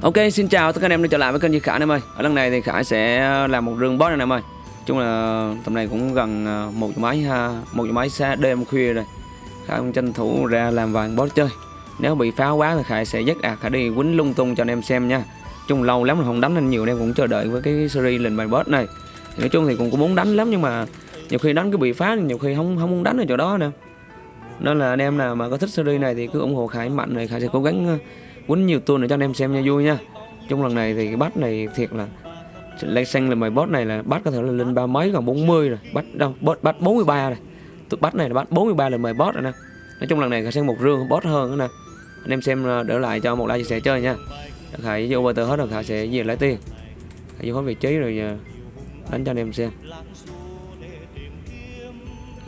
Ok, xin chào tất cả anh em đã trở lại với kênh Duy Khải anh em ơi. Ở lần này thì Khải sẽ làm một rương boss anh em ơi. Chung là tầm này cũng gần à, một giờ máy ha, một giờ máy xa đêm khuya rồi. Khải cũng tranh thủ ra làm vài boss chơi. Nếu bị phá quá thì Khải sẽ dắt à Khải đi quýnh lung tung cho anh em xem nha. Chung lâu lắm rồi không đánh nên nhiều anh em cũng chờ đợi với cái series lên bài boss này. Thì nói chung thì cũng, cũng muốn đánh lắm nhưng mà nhiều khi đánh cứ bị phá nhiều khi không không muốn đánh ở chỗ đó nè. Nên là anh em nào mà có thích series này thì cứ ủng hộ Khải mạnh rồi Khải sẽ cố gắng quýnh nhiều tour để cho anh em xem nha vui nha. Chung lần này thì cái bắt này thiệt là lấy xanh là mày boss này là bắt có thể là lên ba mấy còn 40 rồi. Bắt đâu boss bát 43 rồi. Tụi bắt này là bắt 43 là mày boss rồi nè. Nói chung lần này cả sang một rương boss hơn nữa nè. Anh em xem ờ, đỡ lại cho một like chia sẻ chơi nha. Khải vô tờ hết rồi khải sẽ về lấy tiền. Khải vô hết vị trí rồi ờ, đánh cho anh em xem.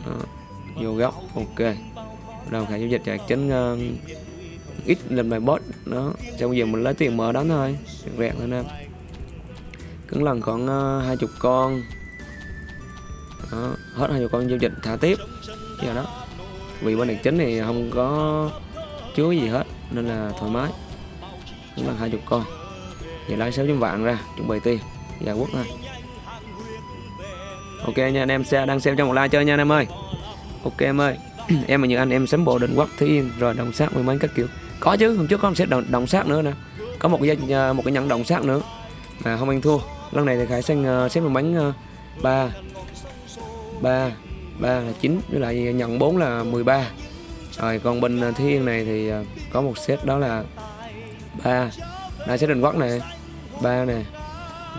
Đó, vô góc ok. Đầu khải giao dịch chạy chính uh, ờ, ít lên bài bot đó. Xong giờ mình lấy tiền mở đánh thôi rẹt lên thôi em cứng lần khoảng uh, hai chục con. Đó, hết hai chục con giao dịch thả tiếp. Giờ đó. Vì bên này chính thì không có chứa gì hết nên là thoải mái. Cứng lần hai chục con. Giờ lấy sáu trăm vạn ra chuẩn bị tiền. Giải quốc thôi. Ok nha anh em xe đang xem trong một like chơi nha anh em ơi. Ok em ơi. Em mà như anh em sắm bộ định quốc thí yên rồi đồng sát mười mấy các kiểu có chứ hôm trước có một set động, động sát nữa nè. Có một cái à, một cái nhận động sát nữa. Mà không anh thua. Lần này thì khải xanh à, xếp một bánh à, ba ba ba là chín với lại nhận 4 là 13 rồi còn bên thiên này thì có một set đó là ba. Là set định quắc này ba này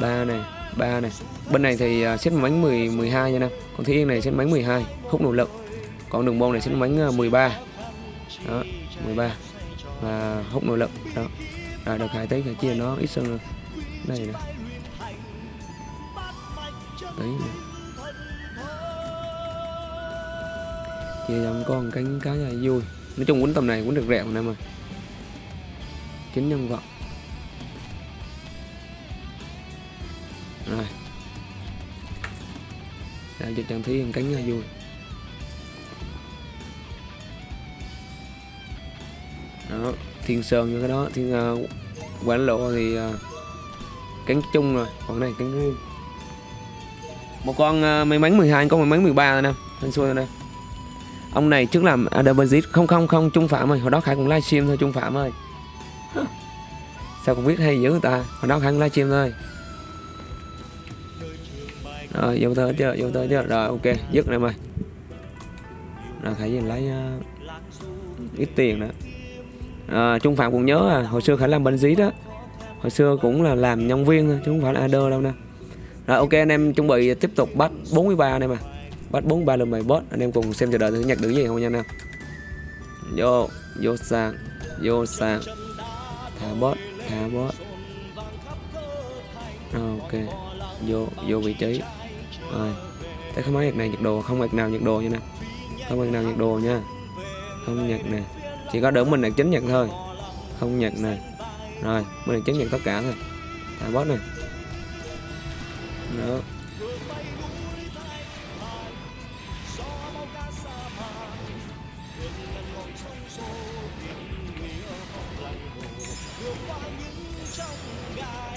ba này ba này bên này thì uh, xếp một bánh 10 12 nha nè. Còn thiên này xếp bánh 12 hút nỗ lực. Còn đường môn này xếp bánh 13 đó 13 và hút nội lực. Đó. Rồi được hai tí phải chia nó ít hơn đây nè. Tí nè. Chia cho con cánh cá này vui. Nói chung quấn tầm này quýnh được rẻ mà em mà. Chính nhân vật. Rồi. Để cho trang thí cánh là vui. Thiên sơn như cái đó thiên uh, quán lộ thì uh, cánh chung rồi còn này cánh riêng một con uh, may mắn 12 con may mắn 13 rồi nè thanh xuôi rồi nè. Ông này trước làm Adabazit không không không trung phạm ơi hồi đó khải cũng livestream thôi trung phạm ơi. Sao cũng biết hay dữ người ta hồi đó khải cũng livestream thôi. Rồi vô tới chưa vô tới chưa? Rồi ok dứt này mày. Rồi khải về lấy uh, ít tiền nữa à, Trung Phạm cũng nhớ à hồi xưa Khải làm bên dí đó hồi xưa cũng là làm nhân viên thôi chứ không phải là AD đâu nè. Rồi ok anh em chuẩn bị tiếp tục bắt 43 anh em à. Bắt 43 lần bài boss anh em cùng xem chờ đợi thử nhặt được gì không nha anh em. Vô vô sàn vô sàn. Thả boss thả boss ok. Vô vô vị trí. Rồi thấy không? Mấy nhạc này nhạc đồ. Không nhạc nào nhạc đồ nha nè. Không nhạc nào nhạc đồ nha. Không nhạc nè chỉ có đỡ mình là chính nhận thôi. Không nhận này rồi, mình là chính nhận tất cả thôi. Thả boss này đó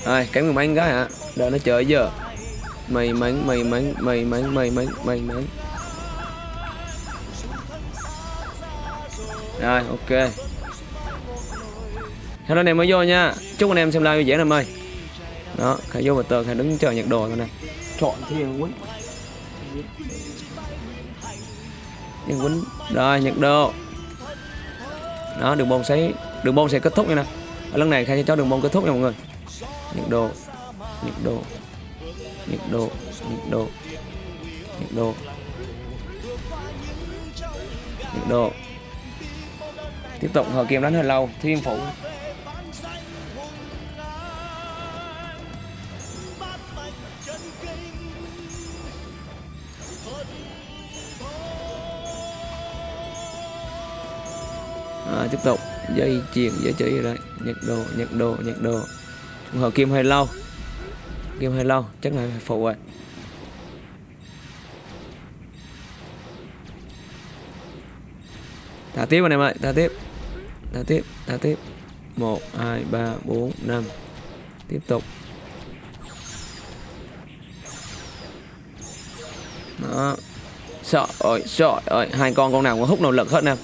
rồi, cái mười mấy cái hả? Đợi nó chờ giờ. Mày mắn mày mắn mày mắn mày mắn mày mắn rồi ok. Hello anh em mới vô nha. Chúc anh em xem live vui vẻ em ơi. Đó khải vô một tờ khải đứng chờ nhặt đồ thôi nè. Chọn thiên quýnh. Thiên quýnh. Rồi nhặt đồ. Đó đường bông sẽ đường bông sẽ kết thúc nha nè. Ở lần này khai sẽ cho đường bông kết thúc nha mọi người. Nhặt đồ. Nhặt đồ. Nhặt đồ. Nhặt đồ. Nhặt đồ. Nhặt đồ tiếp tục thời kim đánh hơi lâu thiên phụ à, tiếp tục dây chuyền dây chỉ rồi đấy nhật đồ nhật đồ nhật đồ. Hồi kim hơi lâu. Kim hơi lâu chắc là phụ rồi. Thả tiếp anh em ơi thả tiếp. Thả tiếp thả tiếp. 1 2 3 4 5 tiếp tục. Đó. Sợ ơi sợ ơi, hai con con nào cũng hút nỗ lực hết nè.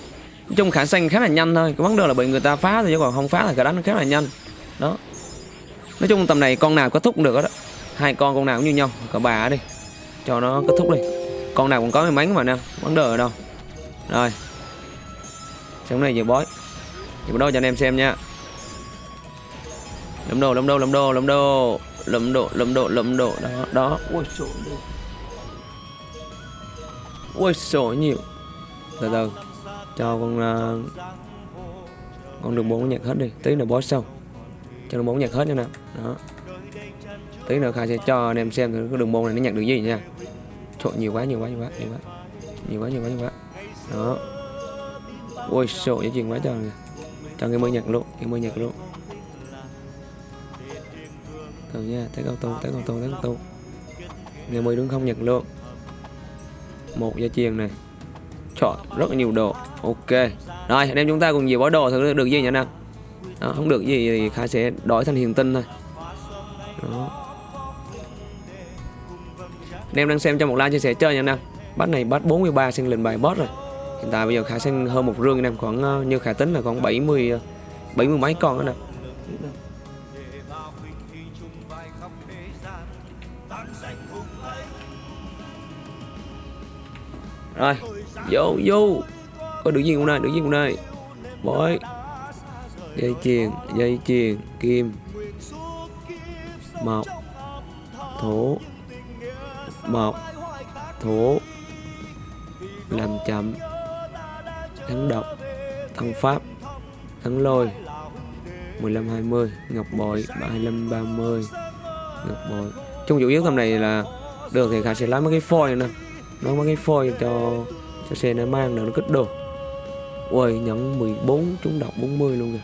Nói chung khả xanh khá là nhanh thôi, cái vấn đề là bị người ta phá thôi chứ còn không phá là cả đánh nó khá là nhanh. Đó. Nói chung tầm này con nào có thúc được đó hai con con nào cũng như nhau cả bà đi. Cho nó kết thúc đi. Con nào cũng có may mắn mà nè, vấn đề ở đâu. Rồi. Sống này nhiều bói nhiều đâu cho anh em xem nha. Lấm đồ lấm đồ lấm đồ lấm đồ. Lấm đồ lấm đồ lấm đồ. Đó đó. Ui sổ ui sổ nhiều. Từ từ. Cho con uh, con đường bốn nhạc hết đi. Tí nữa bói xong cho đường bốn nhạc hết nha nè đó. Tí nữa khai sẽ cho anh em xem thử cái đường môn này nó nhặt được gì nha. Trời, nhiều quá nhiều quá nhiều quá nhiều quá. Nhiều quá nhiều quá nhiều quá. Đó ôi sợ cái chuyện quá trời. Cho cái mới nhạc luôn cái mới nhạc luôn cầu nha tới cầu tu tới cầu tu tới cầu tu người mới đứng không nhặt luôn một gia chiền này. Chọn rất là nhiều đồ ok. Rồi anh em chúng ta cùng nhiều bó đồ thử được gì nhỉ nào? Đó, không được gì thì khai sẽ đổi thành hiền tinh thôi. Đó. Anh em đang xem cho một like chia sẻ chơi nha anh em bắt này bắt 43 sinh lệnh bài boss rồi hiện tại bây giờ khả sinh hơn một rương em khoảng ờ, như khả tính là khoảng 70 70 ờ, mấy con nữa nè. Rồi, vô vô. Có được gì cũng đây? Được gì cũng đây? Bói. Dây chuyền dây chuyền, kim. Mộc. Thổ. Mộc. Thổ. Làm chậm thắng độc, thắng pháp, thắng lôi 15 20 ngọc bội 35 30 ngọc bội. Chung chủ yếu tầm này là được thì khả sẽ lấy mấy cái phôi nè. Nó mấy cái phôi cho cho xe nó mang được nó kích đồ. Ui nhận 14 chúng đọc 40 luôn kìa.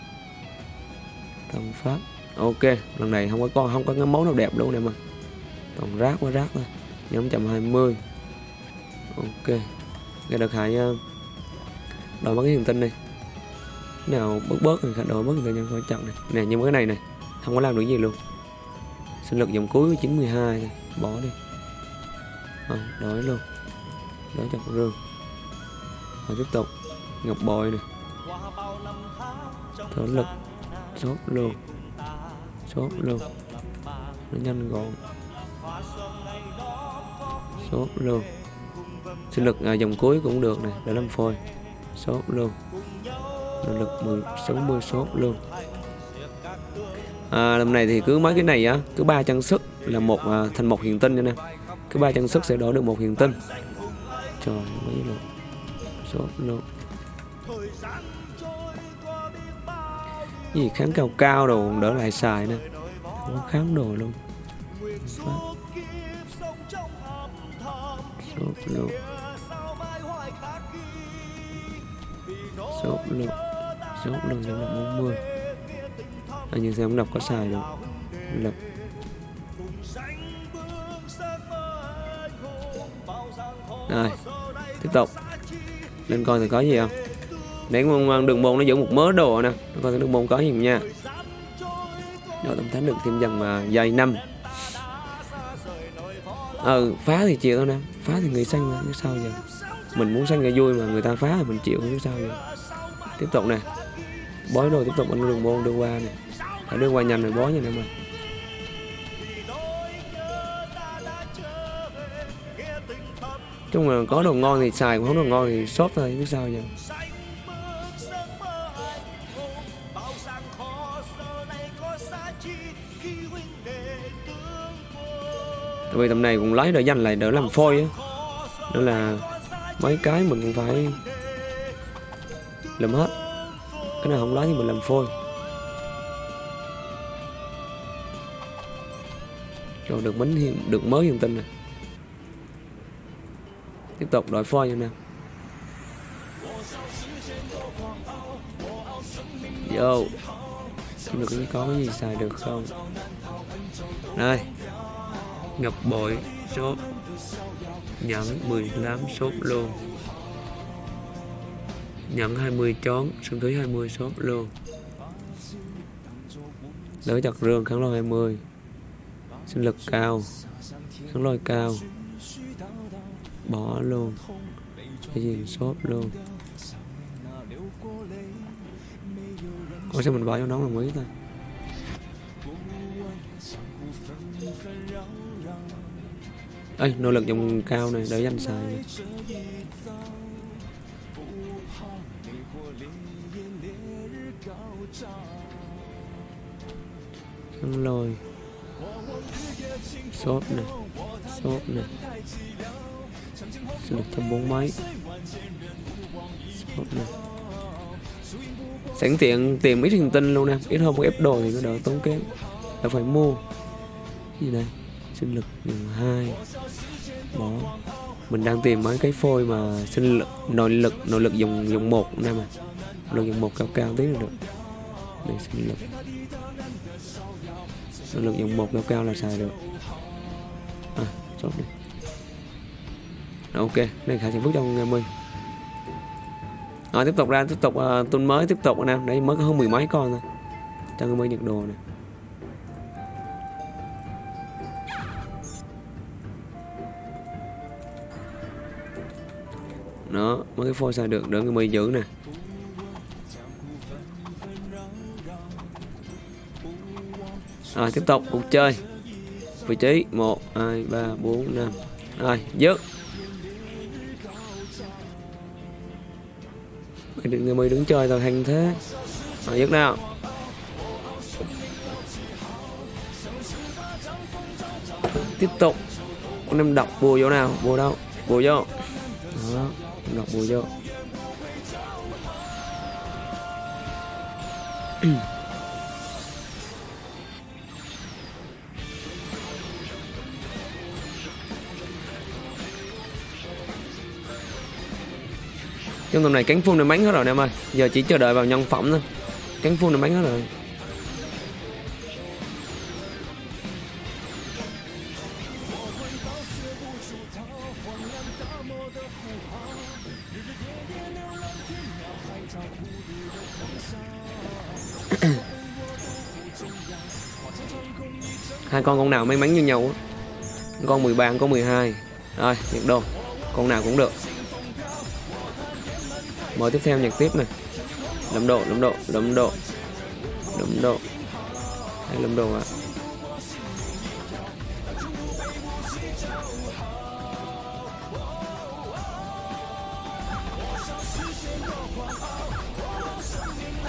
Thằng pháp. Ok, lần này không có con, không có cái món nào đẹp luôn nè mà. Còn rác quá, rác thôi. Nhóm 120 ok. Cái được hại nha đổi mất cái thần tinh đi. Cái nào bớt bớt thì đổi mất hiền tinh nhân khỏi này nè nhưng cái này này không có làm được gì luôn. Sinh lực dòng cuối 92 này bỏ đi. À, đổi luôn. Đổi chặt rương. Rồi tiếp tục. Ngọc bội này thở lực. Sốt luôn. Sốt luôn. Nó nhanh gọn. Sốt luôn. Sinh lực à, dòng cuối cũng được này để làm phôi sốt luôn năng lực 10 60 sốt luôn à, lần này thì cứ mấy cái này á cứ ba chân sức là một à, thành một hiện tinh nha nè. Cứ ba chân sức sẽ đổi được một hiện tinh. Trời mấy luôn sốt luôn gì kháng cao cao đồ đỡ lại xài nè không kháng đồ luôn. Sốt luôn số lượng số lượng giống là 40 anh nhưng xem đọc có xài được. Lập rồi, tiếp tục. Lên coi thì có gì không? Để con đường môn nó giữ một mớ đồ nè. Coi đường môn có gì không nha. Rồi tổng thánh được thêm dần mà dài năm. Ừ phá thì chịu thôi nè. Phá thì người xanh mà biết sao giờ. Mình muốn xanh người vui mà người ta phá thì mình chịu chứ sao giờ tiếp tục nè. Bói rồi, tiếp tục anh đường môn đưa qua nè. Phải đưa qua nhanh rồi, bói nha nè mình. Chung là có đồ ngon thì xài, không đồ ngon thì sốt thôi, biết sao giờ. Tại vì tầm này cũng lấy đỡ dành lại đỡ làm phôi á. Đó là mấy cái mình cũng phải làm hết. Cái nào không nói thì mình làm phôi. Rồi được bánh hiện, được mới hiện tinh này Tiếp tục đổi phôi nha nè. Vô. Xem được có cái gì xài được không? Đây ngập bội số Nhẫn 18 số luôn nhận 20 chón Sơn thúy 20 sốt luôn. Đỡ chặt rương kháng lôi 20 sinh lực cao, kháng lôi cao. Bỏ luôn. Cái gì shop luôn. Có sao mình bỏ cho nóng là ý thôi ơi nỗ lực dùng cao này để danh xài này. Xong lôi sốt này sốt này sinh lực trăm bốn mấy sốt này sẵn tiện tìm ít hình tinh luôn nè ít hơn một ép đồ thì nó đỡ tốn kém. Là phải mua. Gì đây? Sinh lực nhường hai. Bỏ mình đang tìm mấy cái phôi mà sinh lực, nội lực nội lực dùng dùng một nè mà nội lực dùng một cao cao tí được để sinh lực nội lực dùng một cao cao là xài được? À chốt đi. Rồi, ok đây khả sản phúc trong em ơi. Rồi tiếp tục ra tiếp tục ờ, uh, tuần mới tiếp tục anh em đấy mới có hơn mười mấy con thôi. Cho người mới nhận đồ này đó mấy cái phôi xài được đỡ người mới giữ nè. Rồi, tiếp tục, cuộc chơi. Vị trí, một, hai, ba, bốn, năm. Rồi, dứt. Mày đừng người mày đứng chơi tao hành thế. Rồi, dứt nào. Tiếp tục. Con em đọc bùa vô nào. Bùa đâu? Bùa vô. Đó, em đọc bùa vô. trong tầm này cánh phun này bánh hết rồi anh em ơi. Giờ chỉ chờ đợi vào nhân phẩm thôi. Cánh phun này bánh hết rồi. Hai con con nào may mắn như nhau con 13 con 12 rồi nhiệt đồ. Con nào cũng được mở tiếp theo nhạc tiếp này. Lâm độ lâm độ lâm độ. Lâm độ. Hay lâm độ ạ?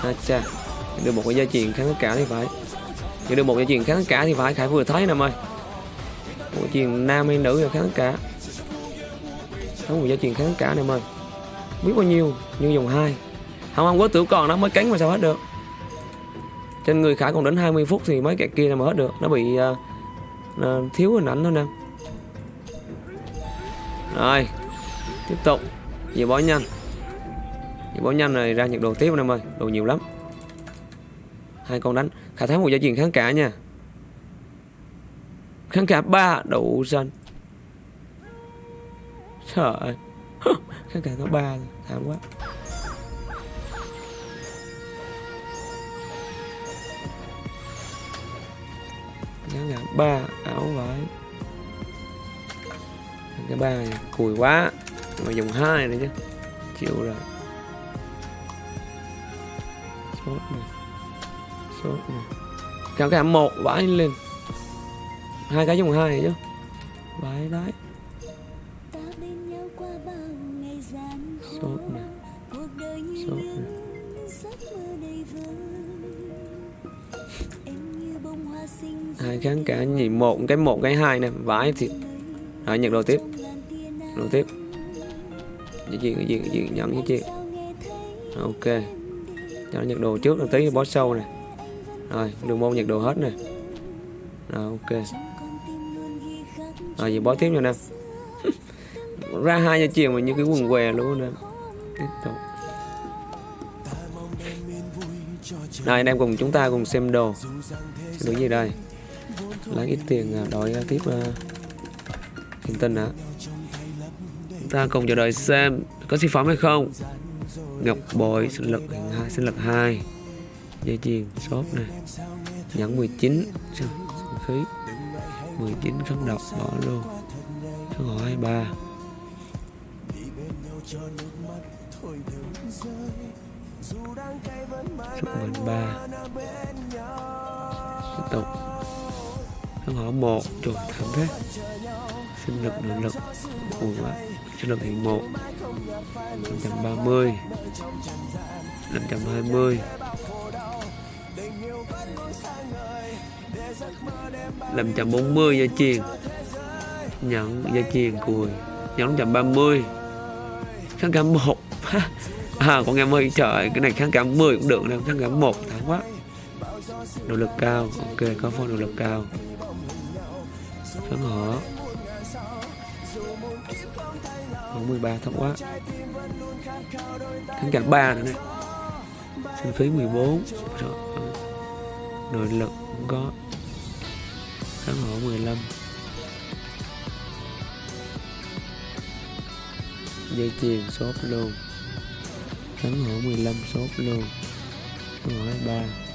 À. cha được một cái gia truyền kháng tất cả thì phải. Nhận được một gia truyền kháng tất cả thì phải, khải vừa thấy nè ơi một truyền nam hay nữ là kháng tất cả. Có một gia truyền kháng tất cả nè ơi biết bao nhiêu nhưng dùng hai. Không ăn quá tử còn nó mới cánh mà sao hết được. Trên người khải còn đến 20 phút thì mấy cái kia là mà hết được. Nó bị uh, uh, thiếu hình ảnh thôi nè. Rồi tiếp tục. Về bó nhanh. Về bó nhanh này ra nhiệt độ tiếp em ơi. Đồ nhiều lắm. Hai con đánh. Khả thắng một gia truyền kháng cả nha. Kháng cả ba đậu xanh. Trời ơi kháng cả có ba thảm quá. Kháng cả ba áo vải. Cái ba này, cùi quá. Mà dùng hai này chứ, chịu rồi. Sốt này sốt này kéo cái một vải lên. Hai cái dùng hai này chứ. Vải đấy. Hai kháng cả nhỉ một, cái một, cái hai này vãi thì rồi nhận đồ tiếp. Đồ tiếp. Cái gì cái gì cái gì nhận cái gì ok. Cho nhận đồ trước, rồi tí boss sâu này rồi, đường môn nhận đồ hết này rồi, ok. Rồi gì boss tiếp nha nè. Ra hai giờ chiều mà như cái quần què luôn nè. Tiếp tục. Đây anh em cùng chúng ta cùng xem đồ xem đồ gì đây? Lấy ít tiền à, đổi à, tiếp à, uh, hiện tinh hả? Chúng ta cùng chờ đợi xem có siêu phẩm hay không. Ngọc bội sinh lực hai sinh lực hai. Dây chuyền shop này nhẫn 19 sinh khí. 19 kháng độc bỏ luôn. Số hỏa 23 Số mạnh 3 tiếp tục. Kháng hỏa 1 trời thảm thế. Sinh lực nội lực. Buồn quá sinh lực hiện 1 530 520 540 gia chiền nhận gia chiền cùi. Nhận 530 kháng cả 1 à con em ơi trời, cái này kháng cả 10 cũng được đâu kháng cả 1 thảm quá nỗ lực cao. Ok, có phong nỗ lực cao. Phấn hở Khoảng 13 thấp quá. Thắng cảnh 3 nữa này Sinh phí 14 Rồi. Nội lực cũng có Kháng hỏa 15 Dây chuyền sốt luôn. Kháng hỏa 15 sốt luôn. Kháng hỏa 23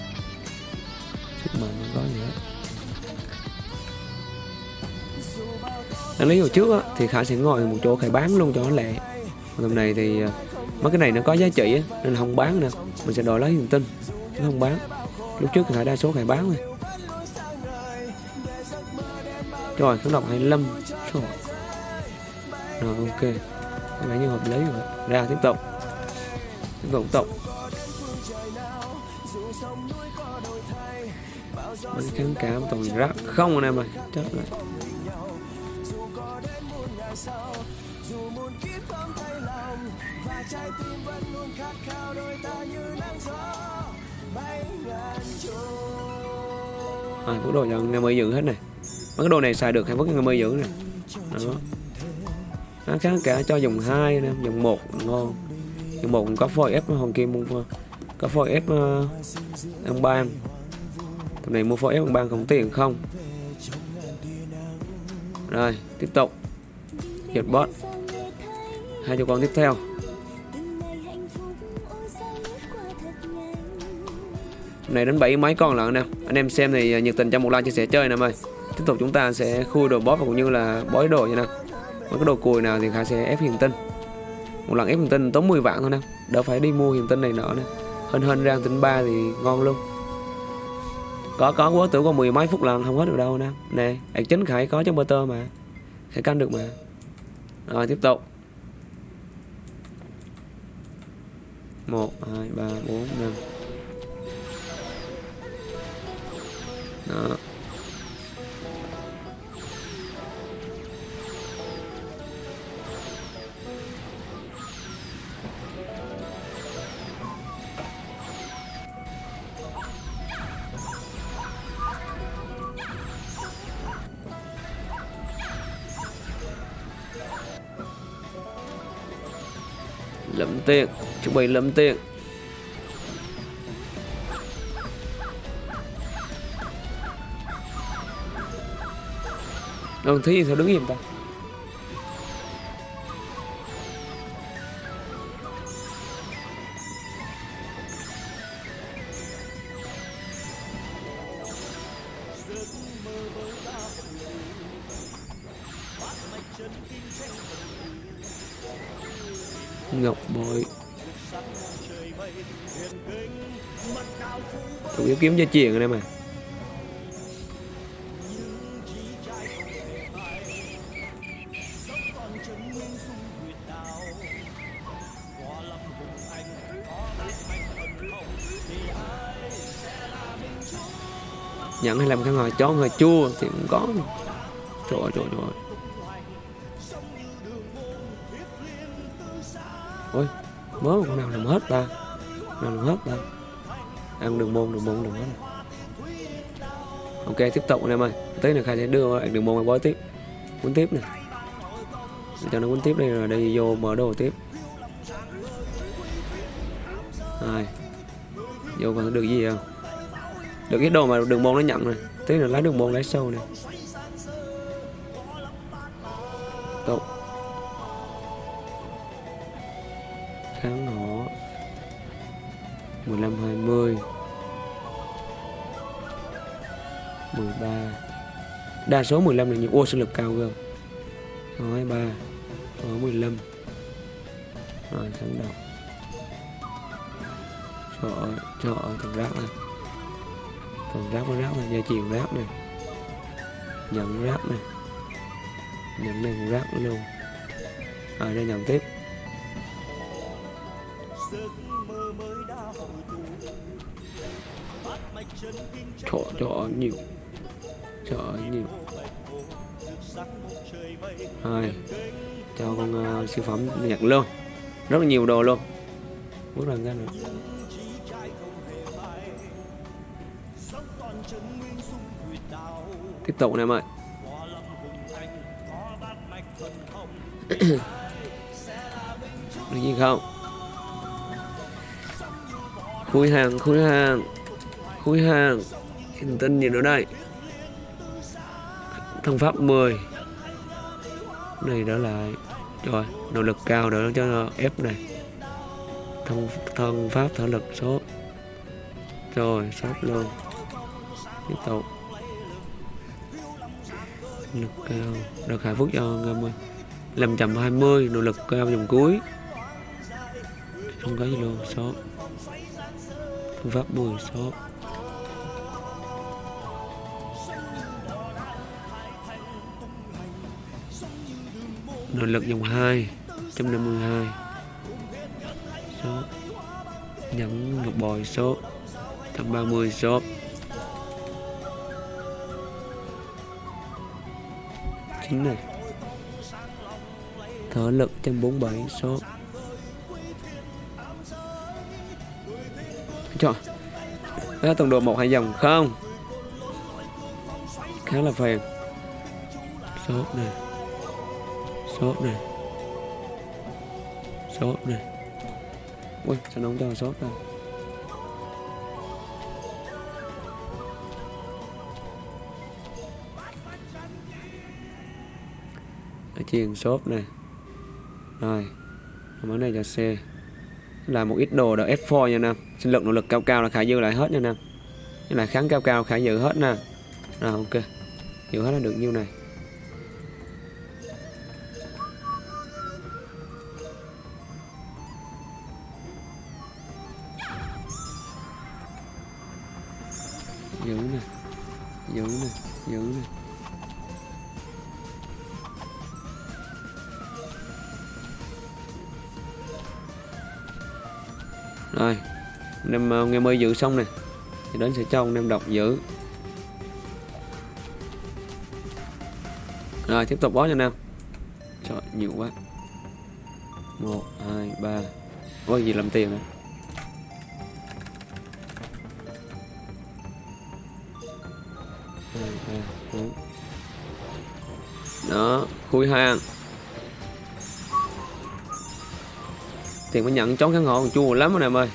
mà mạnh không có gì hết. Đáng lý hồi trước á, thì Khải sẽ ngồi một chỗ Khải bán luôn cho nó lẹ. Lần này thì à, mấy cái này nó có giá trị á, nên không bán nữa Mình sẽ đổi lấy niềm tin chứ không bán. Lúc trước thì Khải đa số Khải bán rồi Rồi, kháng độc 25 Rồi, rồi ok. Có vẻ như hợp lý rồi. Ra tiếp tục. Tiếp tục tiếp tục. Mấy kháng cảm toàn rác. Không anh em ơi. Chết rồi. À, có đồ cho em mới giữ hết này. Mấy cái đồ này xài được hay vứt em mới giữ này đó. Nó kháng cả cho dùng hai nè dùng một ngon. Dùng một có phôi ép hoàng kim mua có phôi ép uh, ăn ban tầm này mua phổi bằng bằng không tiền không? Rồi, tiếp tục. Hiệp bot hai cho con tiếp theo. Này đến 7 mấy con lận nè. Anh em xem thì à, nhiệt tình cho một like chia sẻ chơi nè ơi. Tiếp tục chúng ta sẽ khui đồ bóp và cũng như là bói đồ như nè. Mấy cái đồ cùi nào thì khả sẽ ép hiền tinh. Một lần ép hiền tinh tốn 10 vạn thôi nè. Đỡ phải đi mua hiền tinh này nọ nè. Hơn hên ra tinh ba thì ngon luôn có có quá tưởng có mười mấy phút lần không hết được đâu nè. Nè ạc chính khải có trong tơ mà. Khải canh được mà. Rồi, tiếp tục. Một, hai, ba, bốn, năm. Đó. Tiền chuẩn bị lẫm tiền Đồng thi sao đứng im ta? Kiếm cho chuyện rồi đây mà. Nhận hay làm cái ngồi chó ngòi chua thì cũng có. Trời ơi trời ơi ôi mới một con nào làm hết ta? Nào làm hết ta? Ăn đường môn đường môn đường hết ok tiếp tục anh em ơi. Tí nữa khai sẽ đưa đường môn bói tiếp. Cuốn tiếp này, cho nó cuốn tiếp đây rồi đi vô mở đồ tiếp. Rồi vô còn được gì không? Được cái đồ mà đường môn nó nhận này tí nữa lấy đường môn lấy sâu này tục kháng hỏa 15 20 13 đa số 15 là nhiều ô sinh lực cao cơ rồi 3 Rồi 15 rồi, thắng đầu. Trời ơi trời ơi, thằng rác này. Thằng rác nó rác này, gia chiều rác này. Nhận rác này. Nhận này cũng rác luôn. À đây nhận tiếp. Trời trời ơi, nhiều. Rồi. Cho con uh, siêu phẩm nhặt luôn. Rất là nhiều đồ luôn. Bước lần ra nữa tiếp tục nè em ơi. Được gì không? Khui hàng khui hàng. Khui hàng. Hình tinh gì nữa đây. Thân pháp 10 này đó là, rồi, nỗ lực cao đỡ cho ép này. Thân thân pháp thở lực số. Rồi sốt luôn. Tiếp tục. Lực cao được hạ phúc cho ngâm ơi 520 nỗ lực cao dòng cuối. Không có gì luôn, số. Phương pháp 10 số. Nội lực dòng 2 152 số. Nhấn ngọc bồi số. 130 số. Chính này. Thở lực 147 số. Trời Đó tổng độ một hai dòng, không? Khá là phiền số này shop này. Shop này. Ui, sao nóng cho shop này Ở chiên shop này. Rồi Món này cho xe là một ít đồ đã F4 nha Nam. Sinh lực, nỗ lực cao cao là khả dư lại hết nha Nam. Như là kháng cao cao, khả dư hết nè rồi, ok. Dư hết là được nhiêu này? Anh em mới giữ xong nè. Thì đến sẽ cho ông em đọc giữ. Rồi, tiếp tục bó cho nam em. Trời, nhiều quá. Một, hai, ba. Ôi, gì làm tiền nữa đó, khui hàng tiền mới nhận chón kháng hộ chua lắm anh em ơi.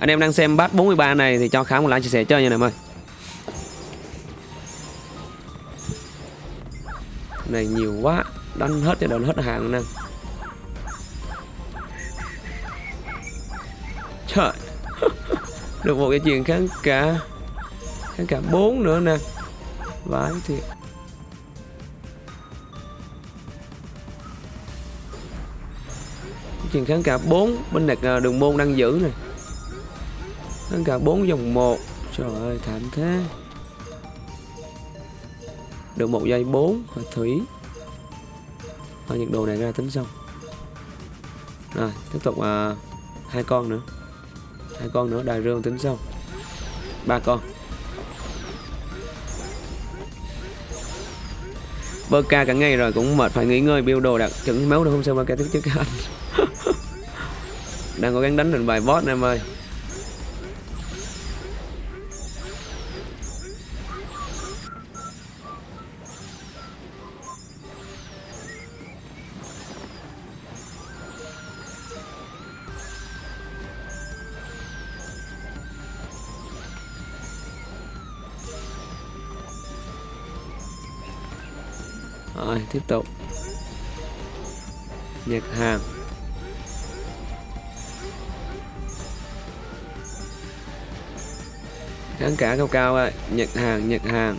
Anh em đang xem bát 43 này thì cho khá một like chia sẻ chơi nha em ơi. Này nhiều quá, đánh hết cho đợt hết hàng nè. Trời. Được một cái chuyện kháng cả kháng cả bốn nữa nè. Vãi thiệt. Chuyện kháng cả 4 bên này à, đường môn đang giữ này kháng cả 4 dòng 1 trời ơi thảm thế. Được một giây 4 và thủy. Và nhiệt độ này ra tính xong. Rồi tiếp tục à, hai con nữa. Hai con nữa đài rương tính xong. Ba con. Bơ ca cả ngày rồi cũng mệt phải nghỉ ngơi build đồ đặt chuẩn máu được không sao bơ ca tiếp chứ các anh đang cố gắng đánh được vài boss em ơi. Tiếp tục. Nhật hàng kháng cả cao cao ơi nhận hàng nhận hàng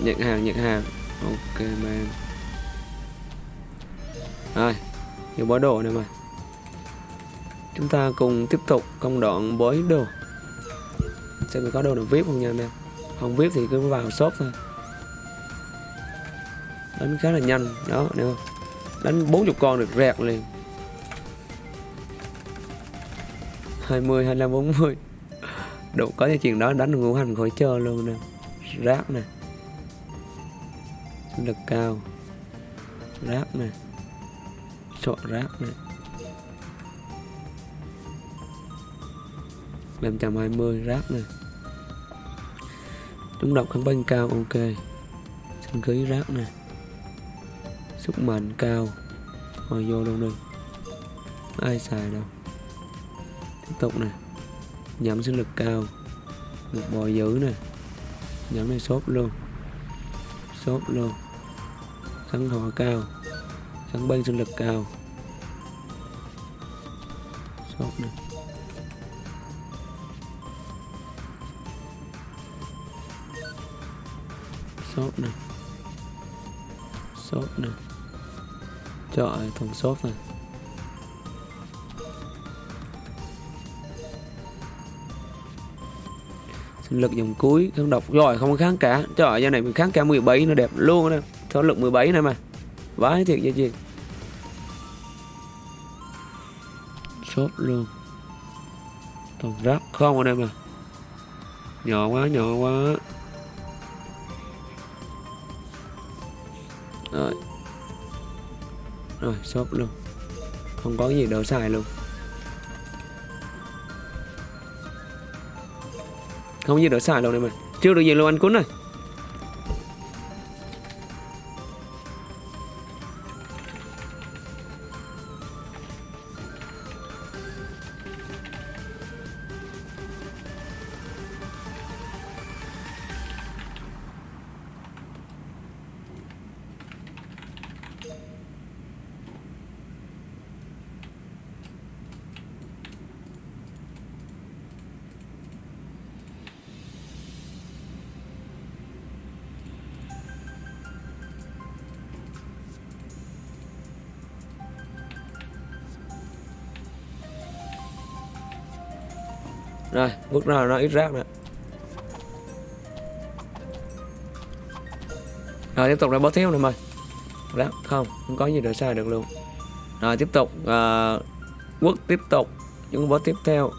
nhận hàng nhận hàng ok, man. Rồi nhiều bó đồ này mà. Chúng ta cùng tiếp tục công đoạn bói đồ. Xem có đồ nào vip không nha anh em không vip thì cứ vào shop thôi đánh khá là nhanh. Đó nè đánh 40 con được rẹt liền. 20 25 40 đủ, có cái chuyện đó đánh ngũ hành khỏi chơi luôn nè. Rác nè. Lực cao. Rác nè. Sọ rác nè. 520 rác nè. Chúng độc kháng banh cao, ok. Sinh khí rác nè. Sức mạnh cao. Hồi vô luôn đi. Ai xài đâu. Tiếp tục nè. Nhắm sinh lực cao. Một bò dữ nè. Nhắm này sốt luôn. Sốt luôn. Sắn thọ cao. Sắn banh sinh lực cao. Sốt nè. Sốt nè. Sốt nè trời thùng sốt này. Sinh lực dòng cuối kháng độc. Rồi, không kháng cả. Trời giờ này mình kháng cả 17 nó đẹp luôn nè. Số lực 17 này mà. Vãi thiệt vậy chị. Sốt luôn. Toàn rác không ở đây mà. Nhỏ quá nhỏ quá. Rồi rồi, shop luôn. Không có gì đâu, xài luôn. Không gì đỡ xài luôn này mà chưa được gì luôn anh cún này rồi bước ra nó ít rác nè. Rồi tiếp tục ra bó thiếu nè mời rác không không có gì để sai được luôn. Rồi tiếp tục à, uh, quốc tiếp tục. Những bó tiếp theo.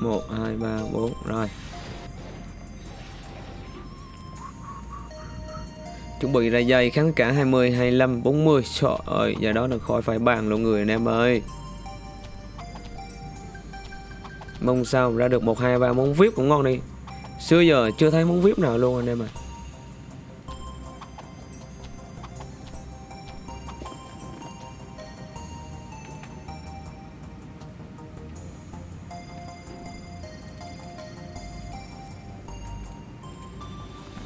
Một hai ba bốn rồi. Chuẩn bị ra dây kháng cả 20 25 40 trời ơi giờ đó là khỏi phải bàn luôn người anh em ơi mong sao ra được một, hai, ba món vip cũng ngon đi. Xưa giờ chưa thấy món vip nào luôn anh em ạ.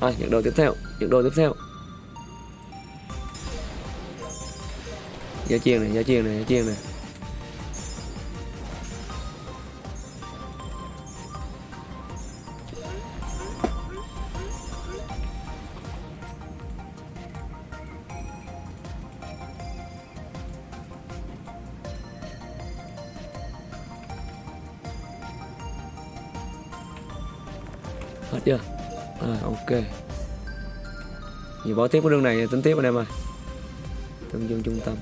à rồi, những đồ tiếp theo, những đồ tiếp theo. Giá chiên này giá chiên này giá chiên này. Bỏ tiếp cái đường này, tính tiếp anh em ơi. Tương dương trung tâm.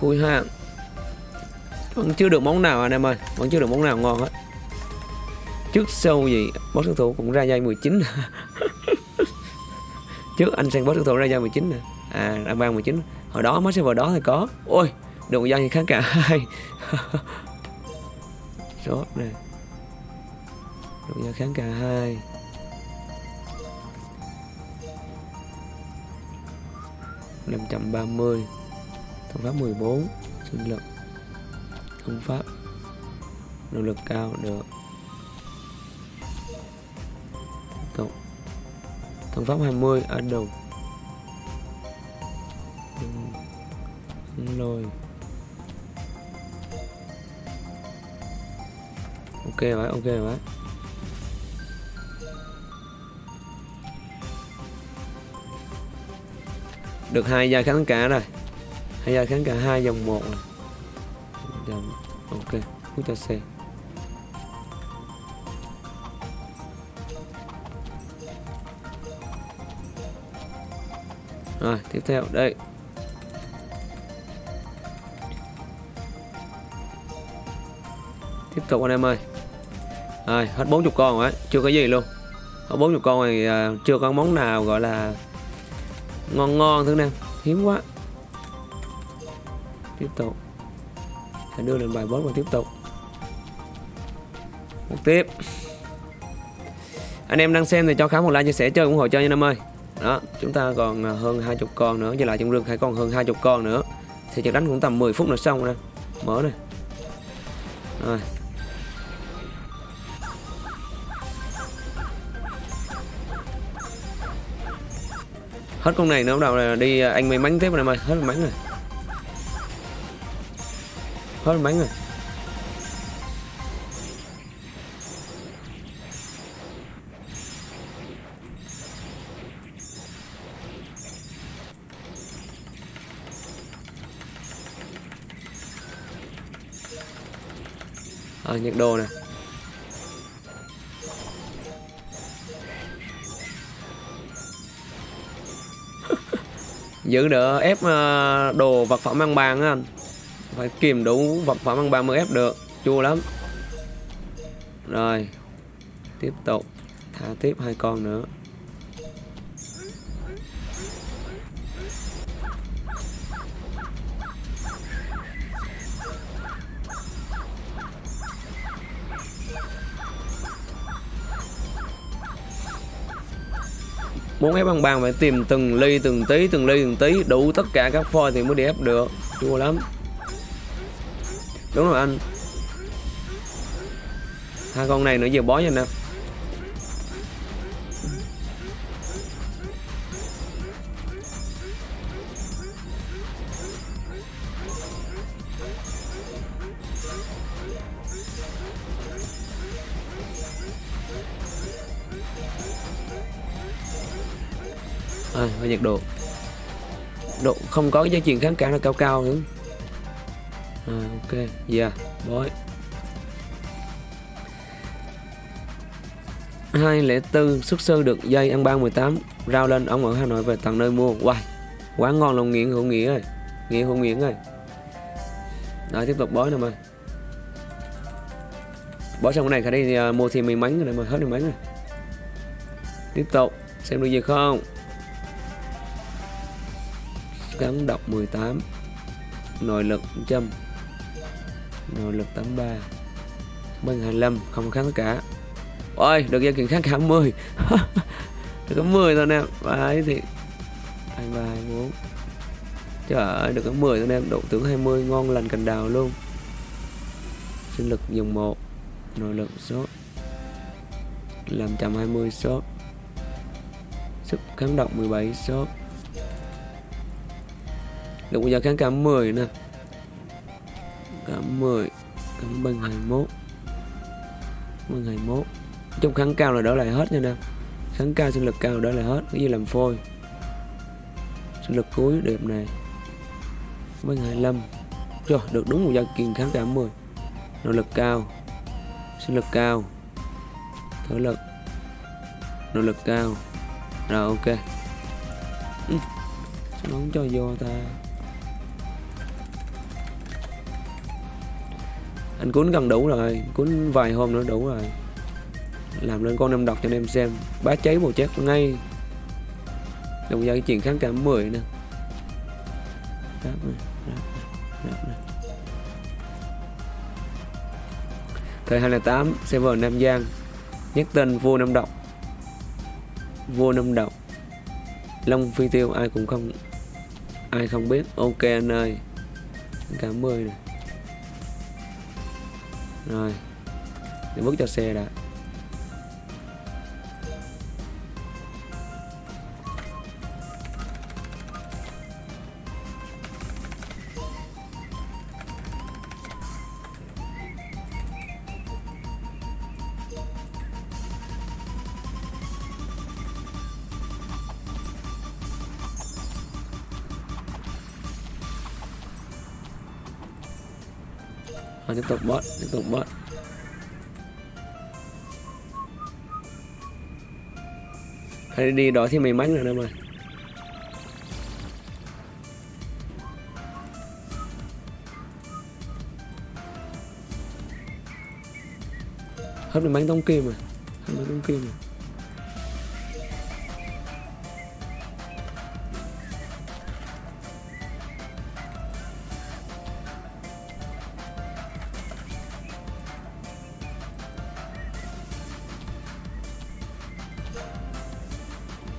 Khui ha. Vẫn chưa được món nào anh em ơi. Vẫn chưa được món nào ngon hết. Trước sau gì boss đối thủ cũng ra dây 19 trước anh sang boss đối thủ ra dây 19 nè. À ra ban 19 hồi đó mới server đó thì có. Ôi đồng dân thì kháng cả. Hai sốt nè đồng dân kháng cả. Hai năm trăm ba mươi. Thông pháp 14 sinh lực. Thông pháp. Nỗ lực cao, được. Cộng. Thông pháp 20 ở đầu rồi. Ok vậy ok vậy được hai giai kháng cả rồi. Hai giai kháng cả hai dòng một rồi dòng dạ, ok hút cho xe rồi, tiếp theo, đây. Tiếp anh em ơi. Rồi hết 40 con rồi chưa có gì luôn. Hết 40 con này à, chưa có món nào gọi là ngon ngon thứ nào. Hiếm quá. Tiếp tục. Phải đưa lên bài boss và tiếp tục. Một tiếp. Anh em đang xem thì cho khám một like chia sẻ chơi ủng hộ chơi nha anh em ơi. Đó chúng ta còn à, hơn hơn 20 con nữa với lại trong rừng hay còn hơn 20 con nữa. Thì trận đánh cũng tầm 10 phút nữa xong nè, mở này rồi. Hết con này nữa bắt đầu là đi à, anh mới mắn tiếp rồi em ơi hết may rồi. Hết may Rồi. Giữ đỡ ép ờ, đồ vật phẩm ăn bàn á anh. Phải kìm đủ vật phẩm ăn bàn mới ép được, chua lắm. Rồi, tiếp tục thả tiếp hai con nữa. Muốn ép bằng bàn phải tìm từng ly, từng tí, từng ly, từng tí, đủ tất cả các phôi thì mới đi ép được. Chua lắm. Đúng rồi anh. Hai con này nữa giờ bó cho nè. À, nhiệt độ. Độ không có cái giá trị kháng cả nó cao cao nữa. À, ok yeah bói. hai lẻ tư xuất sư được dây ăn 318 rao lên ông ở Hà Nội về tận nơi mua. Wow quá ngon lòng nghiện hữu nghĩa ơi. Nghĩa hữu nghĩa ơi. Đó tiếp tục bói nè mà bói xong cái này khả đi uh, mua thêm may mắn rồi mà hết may mắn rồi tiếp tục xem được gì không? Gắn độc 18 nội lực 100 nội lực 83 bên 25 không kháng cả. Ôi, được gia kiện kháng cả 10 được có 10 thôi nè ấy thì 23 24 trời ơi, được có 10 thôi em. Độ tướng 20 ngon lành cành đào luôn. Sinh lực dùng 1 nội lực số. Làm 120 số. Sức kháng độc 17 số được, bây giờ kháng cả 10 nè. Cả 10 cảm bằng 21 bằng 21 trong kháng cao là đỡ lại hết nha nè. Kháng cao sinh lực cao đỡ lại hết, cái gì làm phôi. Sinh lực cuối, đẹp này. Bằng 25 rồi, được đúng một gia kiền kháng cả 10 nội lực cao. Sinh lực cao. Thể lực. Nội lực cao. Rồi, ok. Ừ. Nó không cho vô ta? Anh cuốn gần đủ rồi cuốn vài hôm nữa đủ rồi. Làm lên con năm đọc cho anh em xem. Bá cháy một chết ngay. Đồng ra cái chuyện kháng cả 10 nè. Ráp này, ráp này, ráp này. thời 208 server Nam Giang. Nhắc tên vua năm độc vua năm độc Long Phi Tiêu ai cũng không ai không biết. Ok anh ơi. Cảm ơn này rồi để bước cho xe đã. Tục bớt, tiếp tục bớt. Hãy đi đó thì mày mánh rồi đâu mà Hết được bánh tông kim rồi. Hết bánh tông kim rồi.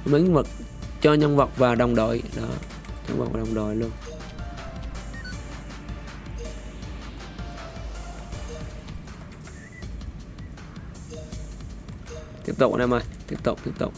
Miếng vật, cho nhân vật và đồng đội. Đó, nhân vật và đồng đội luôn. Tiếp tục anh em ơi, tiếp tục tiếp tục.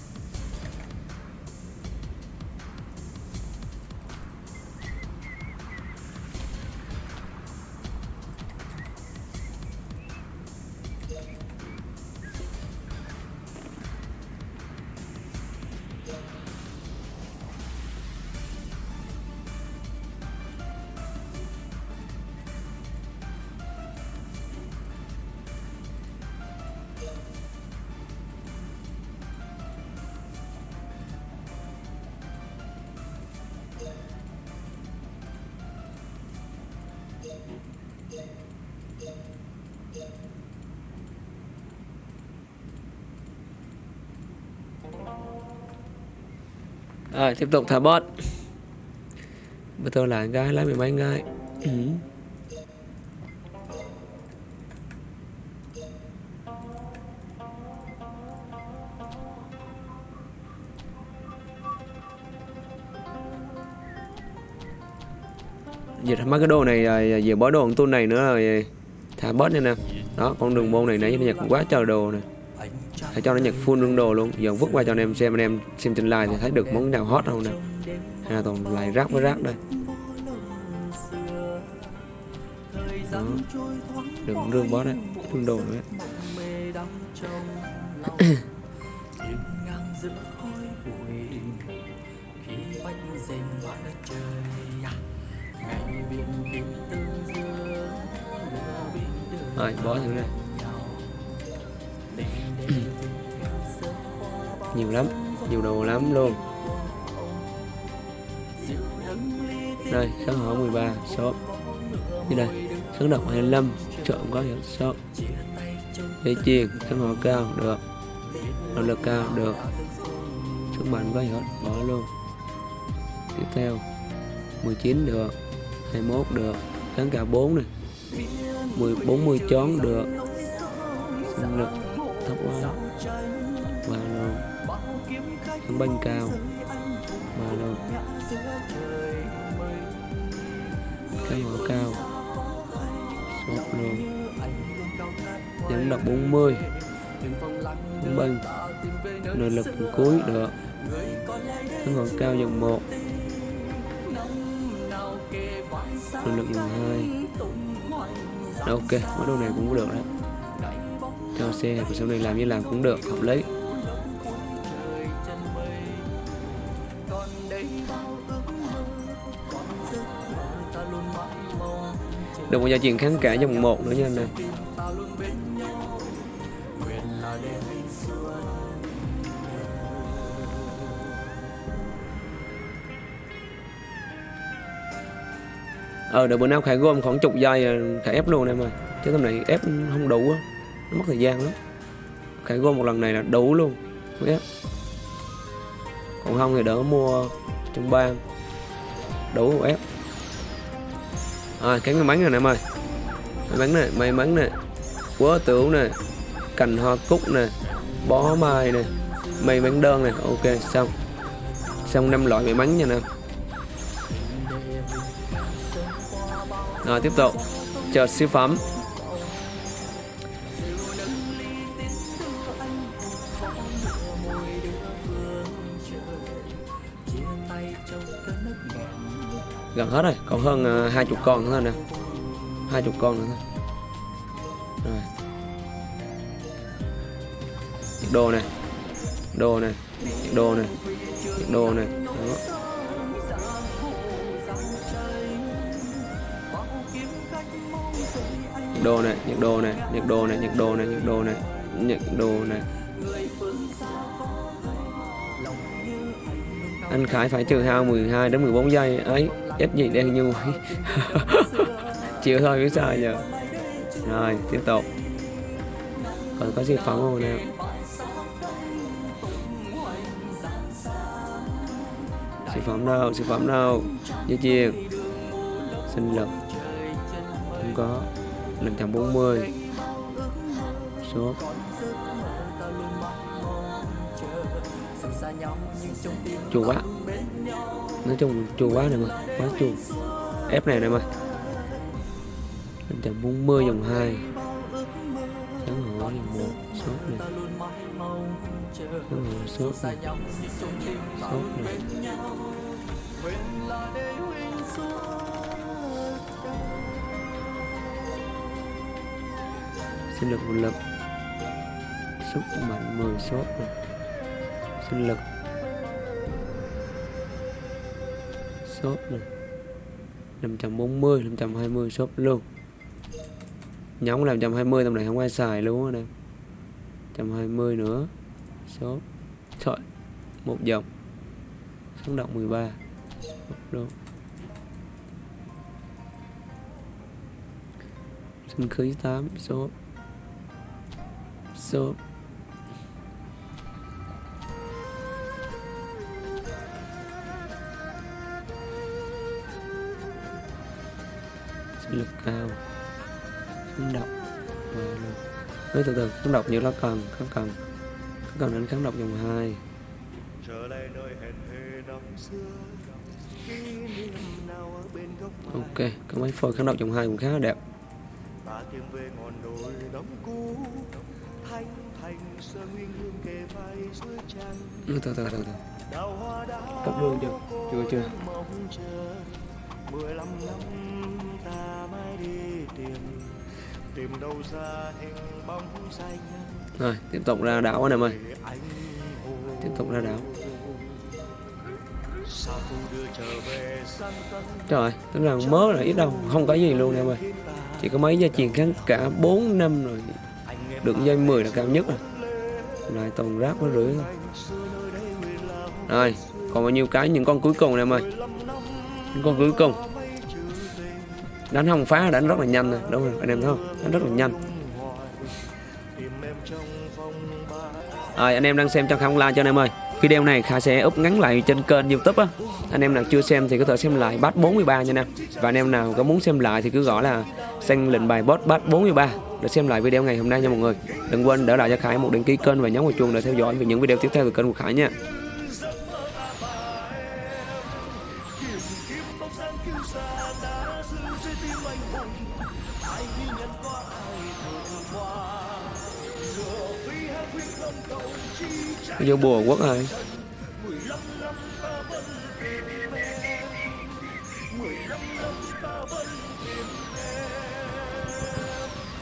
Tiếp tục thả bot. Bây giờ là gái lấy mười mấy gái ừ. Dịch mấy cái đồ này rồi về bó đồ con tuôn này nữa rồi thả bot nha nè. Đó con đường môn này nãy nhật quá trời đồ này hãy cho nó nhạc full lương đồ luôn. Giờ vứt qua cho anh em xem, anh em xem trên live thì thấy được món nào hot không nè. Hay là toàn lại rác với rác đây. Đó. Đừng rương bó đấy. Lương đồ nữa rồi, bó thử này nhiều lắm, nhiều đồ lắm luôn. Đây, kháng hỏi 13 shop. Như đây, kháng độc 25 trộm có hiệu shop. Dây chuyền, kháng hỏi cao, được. Năng lực cao, được. Sức mạnh có hiệu bỏ luôn. Tiếp theo 19 được. 21 được. Kháng cả 4 này. 10 40 chón, được. Tấm banh cao. Mà luôn cây hỏa cao. Sốt luôn. Dẫn đọc 40 tấm banh. Nội lực cuối được tấm còn cao dòng 1 nội lực dòng 2 ok. Mấy đồ này cũng được đấy. Cho xe và sau này làm như làm cũng được. Hợp lý. Được một gia truyền kháng cả dòng một nữa nha anh em ờ đợi bữa nào khải gom khoảng chục giây ờ, khải ép luôn em ơi. Chứ tầm này ép không đủ á, nó mất thời gian lắm. Khải gom một lần này là đủ luôn mới ép. Còn không thì đỡ mua trong bang. Đủ ép à cái may mắn này em ơi. May mắn này may mắn này. Quá tưởng này cành hoa cúc nè, bó mai nè, may mắn đơn này ok, xong. Xong năm loại may mắn nha nè. Rồi, tiếp tục. Chờ siêu phẩm. Gần hết rồi, còn hơn à, hai chục con nữa thôi nè. Hai chục con nữa thôi. Rồi. Đồ này đồ này đồ này đồ này đó. Đồ này nhiệt đồ này nhiệt đồ này nhiệt đồ này nhiệt đồ này nhiệt đồ này anh Khải phải trừ hao 12 đến 14 giây ấy ít gì đen như vậy chịu thôi, biết sao nhờ rồi, tiếp tục. Còn có gì phẩm không nào sản phẩm đâu sản phẩm đâu? Dây chuyền sinh lực. Không có. 540 số chua quá nói chung chua quá nè mà, quá chua ép này nè mà. 540 dòng 2 sáng hổ dòng 1 sốt này sáng hổ sốt này sốt này sinh lực một lực sức mạnh 10 sốt này sinh lực shop này 540 520 shop luôn. Nhóm làm 120 tầm này không ai xài luôn á nè. 120 nữa, shop. Trời, một dòng sống động 13 luôn. Sinh khí 8 sốt sốt kháng độc và nói từ từ kháng độc như nó cần kháng cần. Kháng cần đến kháng độc dòng 2 trở lại nơi hẹn thề năm xưa kỷ niệm nào ở bên góc ok có mấy phôi kháng độc dòng 2 cũng khá là đẹp từ từ từ từ. Cấp luôn chưa? chưa chưa. mười lăm năm ta mãi đi tìm rồi tiếp tục ra đảo anh em ơi. Tiếp tục ra đảo. Trời tức là mớ là ít đâu không có gì luôn em ơi. Chỉ có mấy gia truyền kháng cả 4 năm rồi được dây 10 là cao nhất rồi. Lại toàn rác với rưỡi. Rồi còn bao nhiêu cái những con cuối cùng này em ơi. Những con cuối cùng đánh không phá, đánh rất là nhanh nè. Đúng không anh em thấy không? Đánh rất là nhanh. Rồi, anh em đang xem trong không like cho anh em ơi. Video này Khả sẽ up ngắn lại trên kênh youtube á. Anh em nào chưa xem thì có thể xem lại bát 43 nha anh em. Và anh em nào có muốn xem lại thì cứ gọi là xanh lệnh bài bot bát 43 để xem lại video ngày hôm nay nha mọi người. Đừng quên để lại cho Khải một đăng ký kênh và nhấn vào chuông để theo dõi về những video tiếp theo từ kênh của Khải nha. Vô bùa quốc rồi.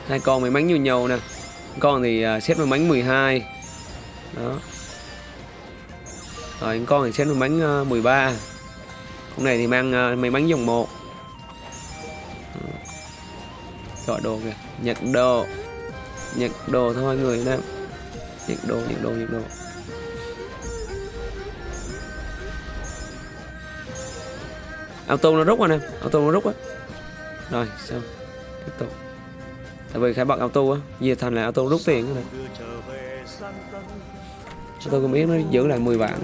Hai con may bánh nhiều nhiều nè. Con thì à, xếp xét bánh 12 đó. Rồi, con thì xếp may bánh 13 con này thì mang à, mấy bánh dòng 1 chọn đồ kìa. Nhận đồ nhận đồ thôi, người nè nhận đồ nhận đồ nhận đồ auto nó rút anh em auto nó rút á. Rồi, xong. Tiếp tục. Tại vì khai bật auto á về thành là auto rút tiền này auto cũng biết nó giữ lại 10 vạn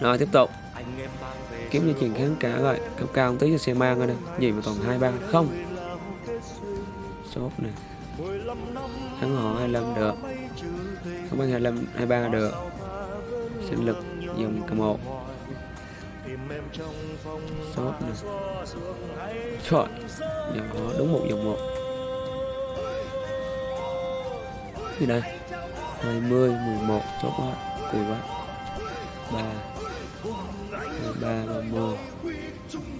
rồi, tiếp tục. Kiếm như chuyện kháng cả rồi. Cao cao một tí cho xe mang rồi nè. Gì mà toàn hai ba, không. Sốt nè. Thắng họ 25 được. Không bằng 25 23 được. Sinh lực dùng cầm một sốt nè. trời dòng họ đúng một dòng một. Gì đây. 20 11 chốt quá. Cùi quá. 3 23 30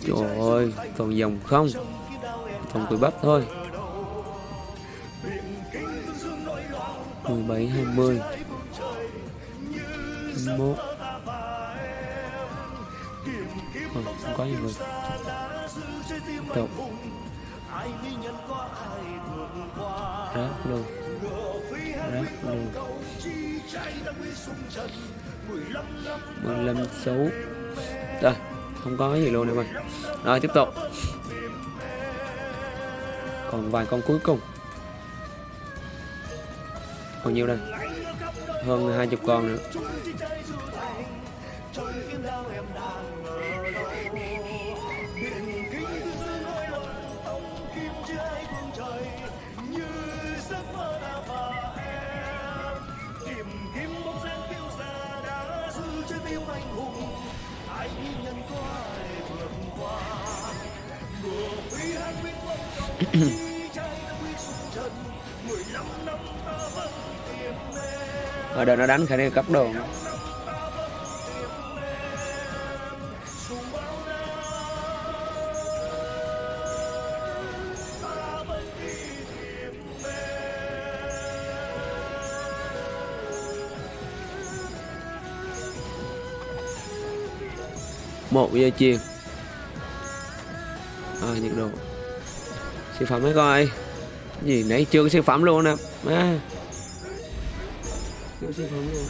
trời ơi toàn dòng không? Toàn cùi bắp thôi. 17 20 21 ừ, không có gì Tục vượt rác luôn. Rác quyết luôn 15 số rồi không có gì luôn em ơi. Rồi tiếp tục. Còn vài con cuối cùng. Còn nhiêu đây? Hơn hai chục con nữa. Ở đây nó đánh khả năng cấp đồ. Một giờ chiều. À, nhiệt độ siêu phẩm mới coi. Gì nãy chưa có siêu phẩm luôn nè. À. chưa siêu phẩm luôn.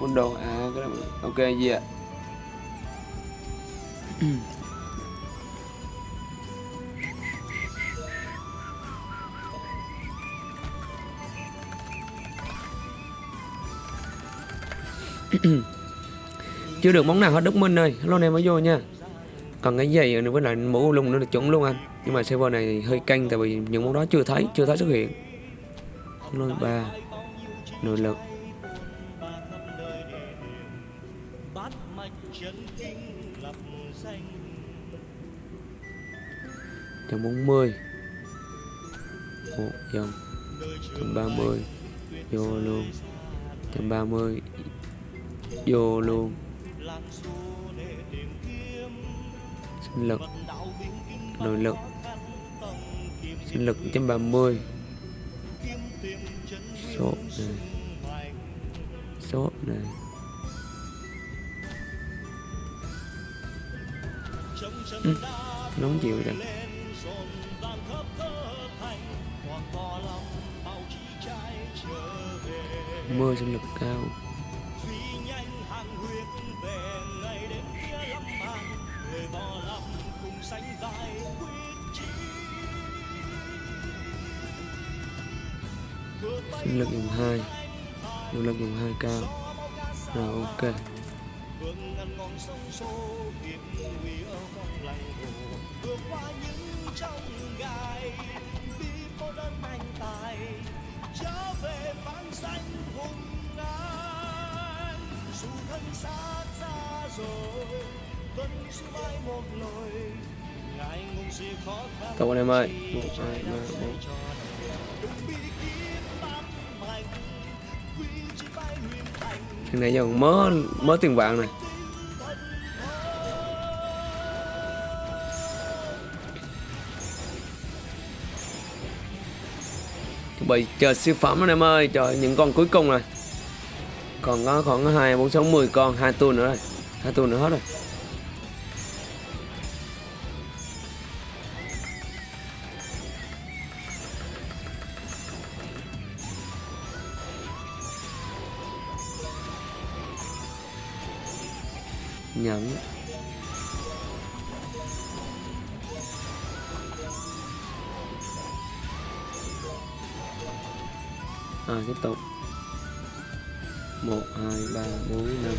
Phun đồ. À cái đó. Ok, gì ạ? à? Chưa được món nào hết, Đức Minh ơi. Hello này mới vô nha. Còn cái giày nữa với lại mũ lung nữa là chuẩn luôn anh. Nhưng mà server này hơi canh tại vì những món đó chưa thấy chưa thấy xuất hiện. Lôi ba, nội lực. Trong trăm bốn mươi. Sinh lực. Nội lực. sinh lực trăm ba mươi. kiếm tìm chân số này. số này. Ừ. nóng chịu rồi mưa sinh lực cao bỏ lòng cùng sánh vai quyết chí. Sinh lực dùng hai. nội lực dùng hai cao rồi ok. vương ngăn ngọn sông xô hiệp nguy ở vòng lành hồ. Vượt qua những trong gai đi cô đơn anh tài trở về vang danh hùng an dù thân xa xa rồi Cậu anh em ơi một hai ba bốn Thằng này giờ mớ mớ tiền vàng này. Bị chờ siêu phẩm anh em ơi Trời những con cuối cùng này. Còn có khoảng 2, 4, 6, 10 con hai tuần nữa rồi. Hai tuần nữa hết rồi Nhẫn rồi tiếp tục. Một hai ba bốn năm.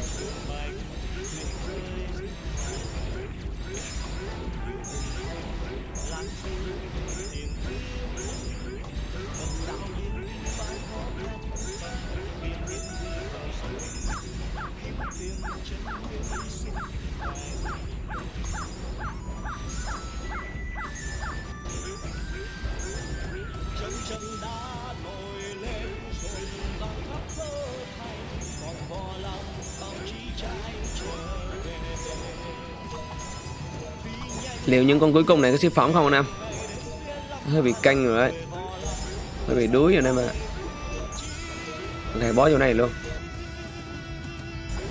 Liệu những con cuối cùng này có siêu phẩm không anh em? Hơi bị canh rồi đấy. Hơi bị đuối rồi anh em ạ. Này bó vô này luôn.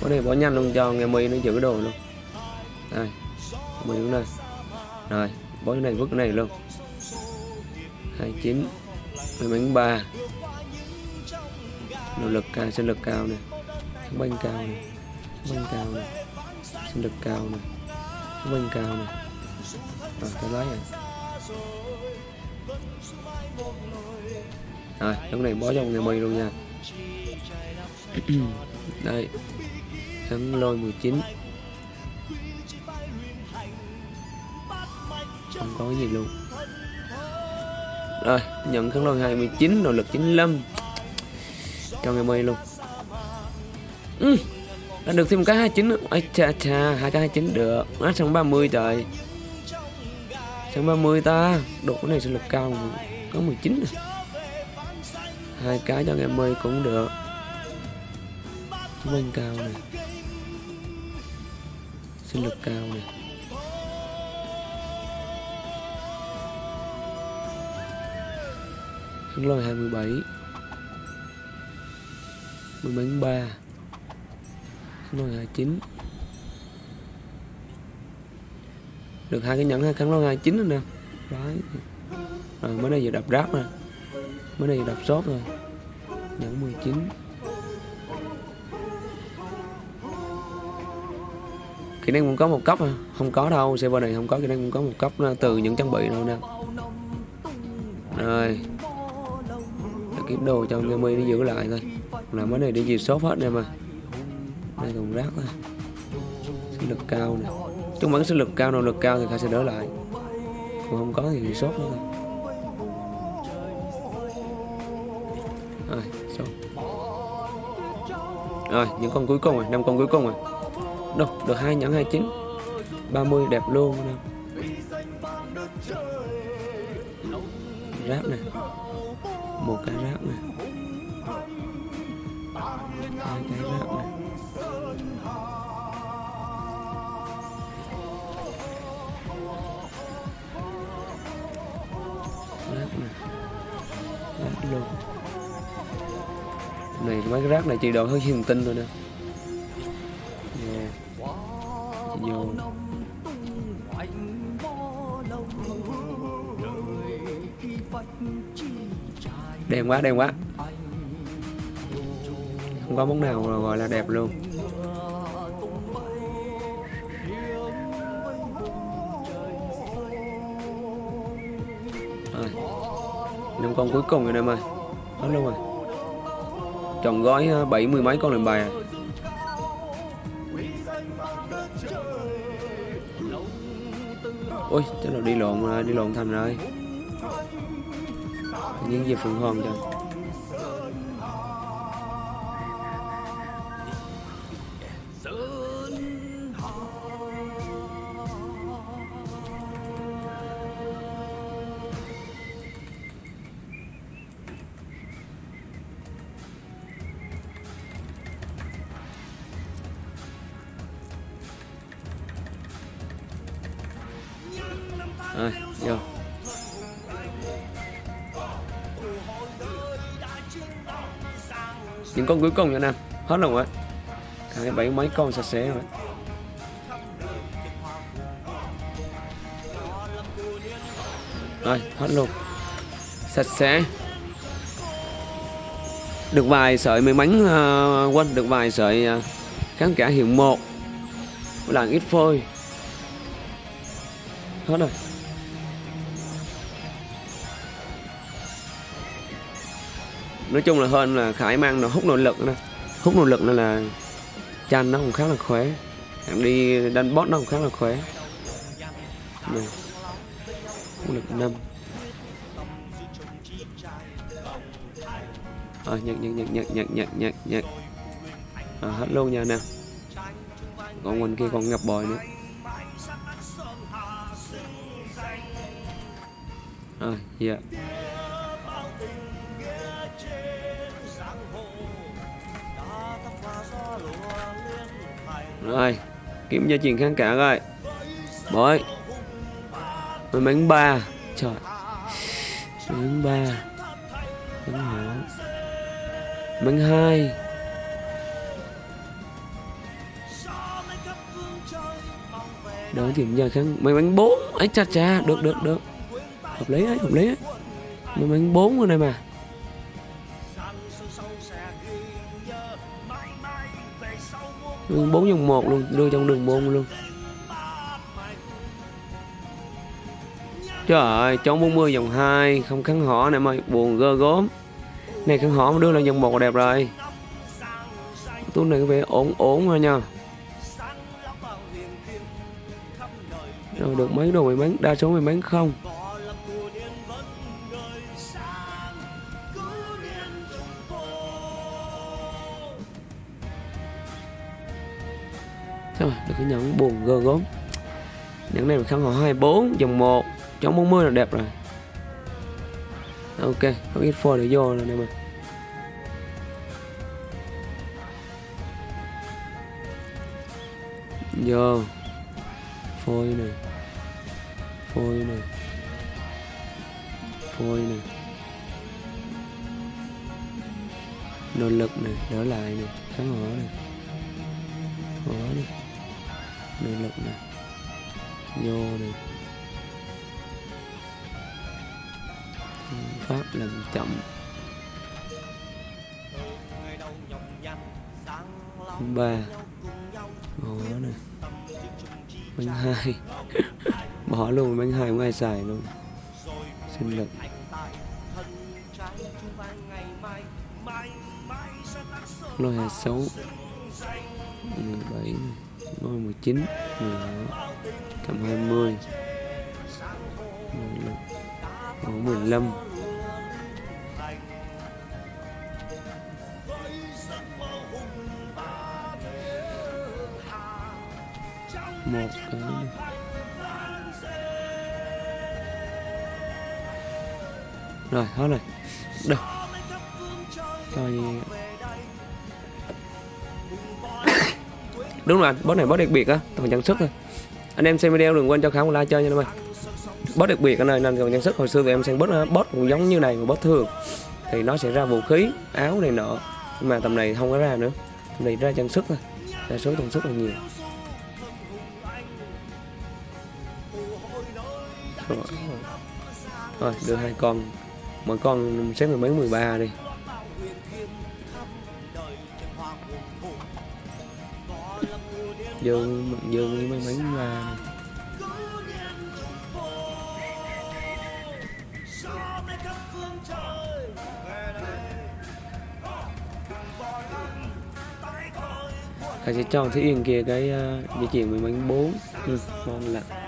Bó này bó nhanh luôn, cho nghe mi nó giữ đồ luôn. Đây mi cũng đây rồi bó cái này, vứt cái này luôn. 29 may mắn 3 nỗ lực cao, sinh lực cao nè. Sống cao nè. Sống cao nè. Sinh lực cao nè. Sống cao nè rồi tới lấy rồi rồi lúc này bó trong ngày mì luôn nha. Đây thắng lôi 19 không có cái gì luôn. Rồi nhận kháng lôi 29 nội lực 95 cho ngày mây luôn. Ừ, được thêm một cái 29 ấy cha cha hai cái 29 được. Nó xong 30 trời xong 30 ta? Độ này sẽ lực cao có 19 này hai cái cho ngày mây cũng được. Bên cao này. Sinh lực cao này. Kháng lôi 27 mình bánh 3 kháng lôi 29 được hai cái nhẫn hai kháng lôi 29 rồi nè. Đấy rồi, mới đây giờ đập ráp nè. Mới đây giờ đập sốt rồi. Nhẫn 19 kỹ năng cũng có một cấp à. Không có đâu, server này không có kỹ năng cũng có một cấp từ những trang bị đâu nè. Rồi. Để kiếm đồ cho nghe mi nó giữ lại thôi. Là mới này đi gì sốt hết nè mà. Đây thùng rác thôi sức lực cao nè chúng vẫn sinh lực cao nỗ lực cao thì khai sẽ đỡ lại. Còn không có thì sốt nữa. Thôi rồi, xong. Rồi, những con cuối cùng rồi, năm con cuối cùng rồi. Đâu, được hai nhẫn 29 30 đẹp luôn nè. Ráp này một cái ráp này này, mấy cái rác này chỉ đoạn hơi hiền tinh thôi nè. Vô vô. Đen quá đen quá. Không có món nào gọi là đẹp luôn. Rồi. Năm con cuối cùng rồi em ơi. Hết luôn rồi tròn gói ờ, bảy mươi mấy con lệnh bài à? Ôi chắc là đi lộn ờ, đi lộn thành rồi. Những gì phượng hoàng cho rồi những con cuối cùng nha anh em. Hết rồi ạ. Hai bảy mấy con sạch sẽ rồi. Rồi hết luôn. Sạch sẽ. Được vài sợi may mắn uh, quên được vài sợi ờ, uh, kháng cả hiệu một. Làng ít phôi. Hết rồi. Nói chung là hơn là khải mang nó hút nội lực nữa hút nội lực nên là chăn nó cũng khá là khỏe. Em đi đánh boss nó cũng khá là khỏe. Này hút lực năm. Ờ nhận nhận nhận nhận nhận nhận nhận nhận. À, hết luôn nha nè. Còn mình kia còn ngập bòi nữa. Rồi dạ. Rồi, kiếm gia truyền kháng cả rồi bội may mắn ba. Trời. Bánh ba. Bánh hổ bánh hai. Đỡ tìm giờ kháng mấy bánh bốn. Ấy, cha cha, được được được. Hợp lý ấy, hợp lý ấy. Mấy bánh bốn rồi này mà. Đường bốn dòng một luôn đưa trong đường môn luôn. Trời ơi chống 40 dòng 2 không kháng họ em ơi, buồn gơ gốm này kháng họ mà đưa lên dòng 1 đẹp rồi. Túi này có vẻ ổn ổn thôi nha. Rồi được mấy đồ mày bán đa số mày bán không? Gơ gốm. Những này là khăn họ 24 Dòng 1 Chống 40 là đẹp rồi. Ok có ít phôi để vô rồi nè mà. Vô. Phôi này. Phôi này. Phôi này. Nội lực này, Đỡ lại này, Kháng hỏa này. Hỏa này nội lực này. Vô này. Pháp làm chậm. Ba. Bỏ này bánh hai. Bỏ luôn bánh hai không ai xài luôn. Sinh lực lôi hai sáu. Mười bảy. Ngôi 19 16 Cầm 20 15 Có 15 một cái này. rồi, hết rồi. Đâu coi đúng rồi boss này boss đặc biệt á toàn trang sức thôi. Anh em xem video đừng quên cho khá một like chơi nha em ơi boss đặc biệt anh ơi nên còn trang sức hồi xưa thì em xem boss ờ, boss cũng giống như này mà boss thường. Thì nó sẽ ra vũ khí áo này nọ. Nhưng mà tầm này không có ra nữa. Tầm này ra trang sức thôi. Đa số trang sức là nhiều. Rồi, rồi đưa hai con. Mỗi con xếp mười mấy mười ba đi. Dương dương với mấy bánh ra Thầy sẽ cho Thúy Yên kia cái uh, dây chuyền 10 bánh 4 ừ, ngon lạ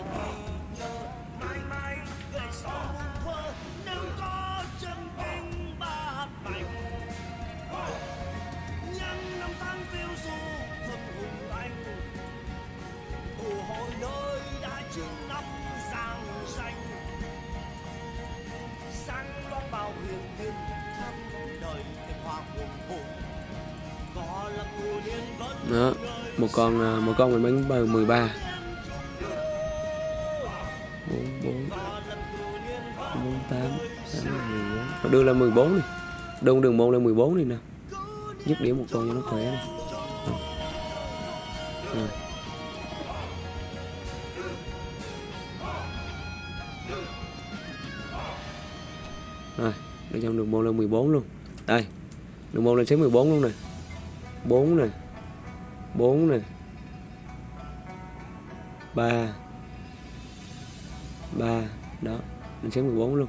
một ờ, một con mình bánh bờ 13 bốn bốn bốn, tám nó đưa là 14 này đông đường môn là 14 này nè. Dứt điểm một con cho nó khỏe này. rồi. Rồi, để trong đường môn là 14 luôn. Đây, đường môn lên xếp 14 luôn nè. 4 nè. 4 nè. 3 3 đó mình sẽ 14 luôn.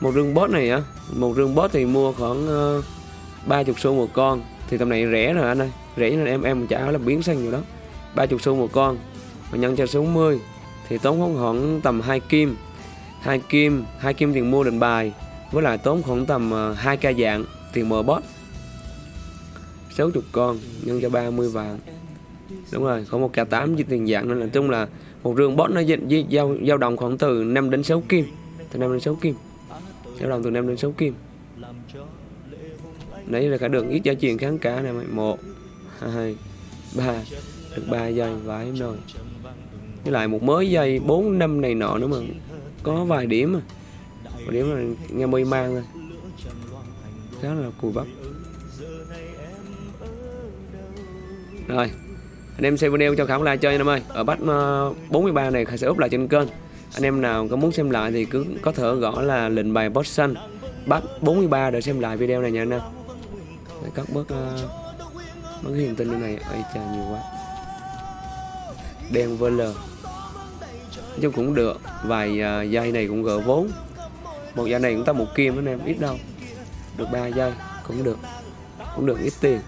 Một rương bot này á một rương bot thì mua khoảng ờ, uh, 30 xu một con. Thì tầm này rẻ rồi anh ơi. Rẻ nên em em chả là biến xanh nhiều đó 30 xu một con. Mà nhân cho số 60 thì tốn khoảng, khoảng tầm 2 kim. 2 kim 2 kim tiền mua định bài với lại tốn khoảng tầm ờ, 2 ca dạng tiền mở bot 60 con nhân cho 30 vàng đúng rồi có một k 8 với tiền dạng nên là chung là một rương bot nó giao giao động khoảng từ 5 đến 6 kim từ 5 đến 6 kim. Sẽ động từ 5 đến 6 kim. Đấy là cả đường ít giá truyền kháng cả này mày. Một hai ba được ba giây vãi rồi. Với lại một mới giây 4 năm này nọ nữa mà có vài điểm mà vài điểm là nghe mây mang thôi khá là cùi bắp. Rồi anh em xem video cho khảo like chơi anh em ơi. Ở bắt ờ, 43 này Khải sẽ úp lại trên kênh. Anh em nào có muốn xem lại thì cứ có thể gõ là lệnh bài boss xanh. Bắt 43 để xem lại video này nha anh em. Cắt bớt uh, bớt hiền tin này ai chà nhiều quá đen vl chứ cũng được vài à, uh, dây này cũng gỡ vốn. Một dây này cũng ta một kim anh em ít đâu. Được 3 dây cũng được. Cũng được ít tiền.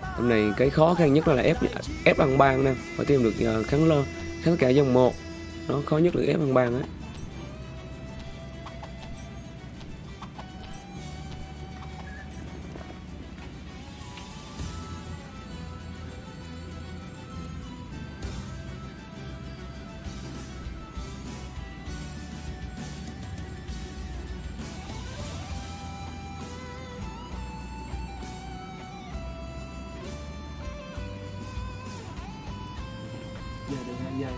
Hôm nay cái khó khăn nhất là ép ép ăn ban nè. Phải tìm được uh, kháng lơ kháng cả dòng một. Nó khó nhất là ép ăn ban á. Dây.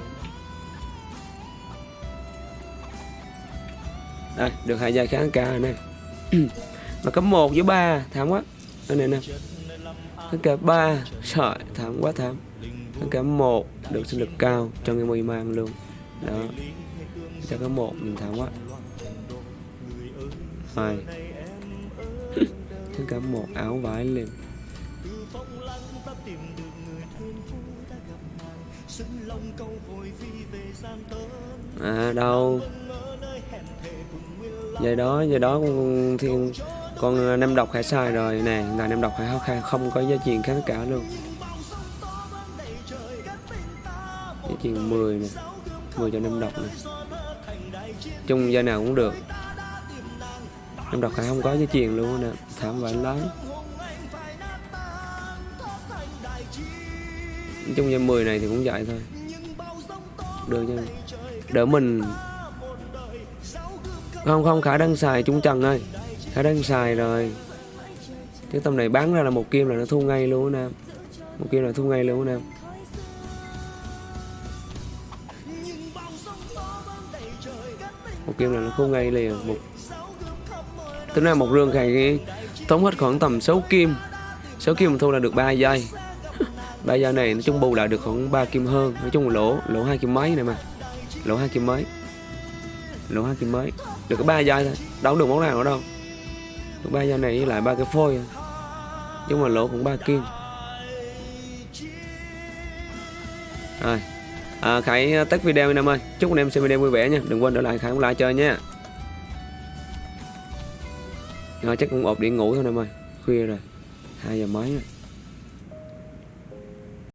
Đây, được hai dây kháng cao này mà có một với ba, thảm quá. Đây này nè. Tất cả ba. Sợi, thảm quá, thảm. Tất cả một. Được sinh lực cao trong cái môi mang luôn. Đó. Cho có một mình thảm quá. Hai. Tất cả một. Áo vải liền. À đâu? Vậy đó vậy đó con thiên con năm độc hải sai rồi nè. Ngài năm độc hải khai không có giá trị kháng cả luôn. Giá trị 10 nè 10 cho năm độc nè. Chung gia nào cũng được. Năm độc hải không có giá trị luôn nè. Thảm vải lái chung em 10 này thì cũng vậy thôi được chứ. Đỡ mình. Không không, khả đang xài trung trần ơi. Khả đang xài rồi. Cái tầm này bán ra là một kim là nó thu ngay luôn nè một kim là thu ngay luôn nè một kim là nó thu ngay liền. Một tính ra một rương khai thống hết khoảng tầm 6 kim. 6 kim thu là được 3 giây ba giây này nói chung bù lại được khoảng 3 kim hơn. Nói chung là lỗ lỗ hai kim mấy này mà. Lỗ hai kim mấy. Lỗ hai kim mấy. Được cái ba giây thôi. Đâu được món nào nữa đâu. Được ba giây này với lại ba cái phôi nhưng mà lỗ cũng ba kim. Rồi. À, khải à, tắt video anh em ơi. Chúc anh em xem video vui vẻ nha. Đừng quên để lại khải cũng like chơi nha. Rồi chắc cũng ộp điện ngủ thôi anh em ơi. Khuya rồi. Hai giờ mấy rồi.